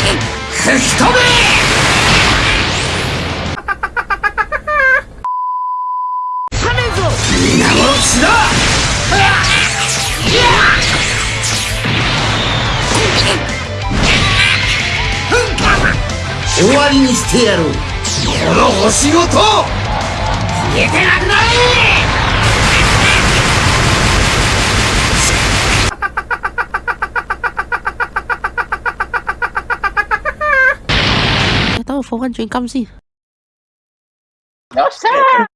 吹き飛べ皆殺しだ終わりにしてやろうこの星ごと消えてなくなれ phó văn truyền căm gì nó sao